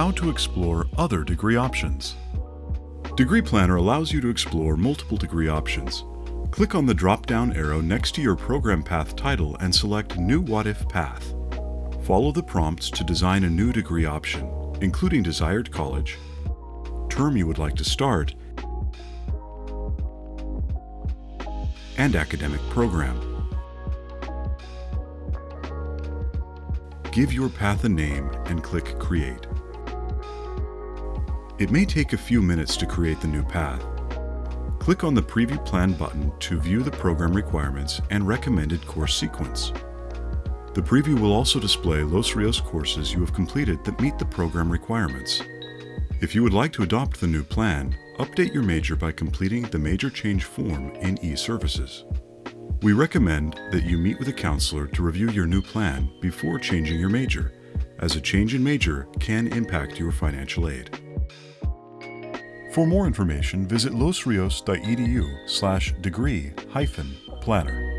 how to explore other degree options. Degree Planner allows you to explore multiple degree options. Click on the drop-down arrow next to your program path title and select New What If path. Follow the prompts to design a new degree option, including desired college, term you would like to start, and academic program. Give your path a name and click Create. It may take a few minutes to create the new path. Click on the Preview Plan button to view the program requirements and recommended course sequence. The preview will also display Los Rios courses you have completed that meet the program requirements. If you would like to adopt the new plan, update your major by completing the Major Change form in eServices. We recommend that you meet with a counselor to review your new plan before changing your major, as a change in major can impact your financial aid. For more information, visit losrios.edu slash degree hyphen planner.